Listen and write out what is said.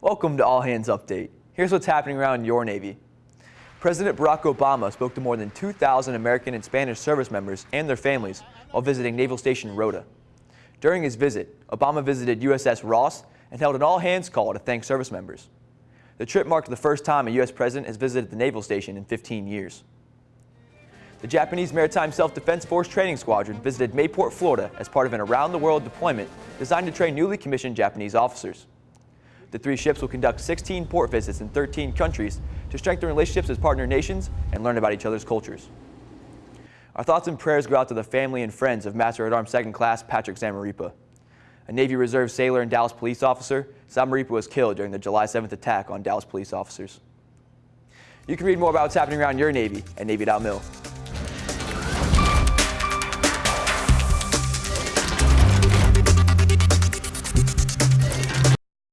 Welcome to All Hands Update. Here's what's happening around your Navy. President Barack Obama spoke to more than 2,000 American and Spanish service members and their families while visiting Naval Station Rota. During his visit, Obama visited USS Ross and held an all-hands call to thank service members. The trip marked the first time a U.S. president has visited the naval station in 15 years. The Japanese Maritime Self-Defense Force Training Squadron visited Mayport, Florida as part of an around-the-world deployment designed to train newly commissioned Japanese officers. The three ships will conduct 16 port visits in 13 countries to strengthen relationships as partner nations and learn about each other's cultures. Our thoughts and prayers go out to the family and friends of Master at Arms Second Class Patrick Zamarripa. A Navy Reserve sailor and Dallas police officer, Zamarripa was killed during the July 7th attack on Dallas police officers. You can read more about what's happening around your Navy at Navy.mil.